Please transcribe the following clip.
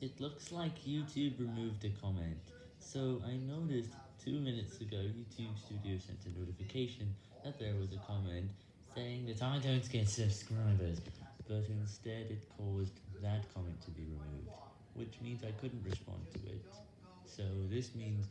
It looks like YouTube removed a comment, so I noticed two minutes ago YouTube Studio sent a notification that there was a comment saying that I don't get subscribers, but instead it caused that comment to be removed, which means I couldn't respond to it, so this means.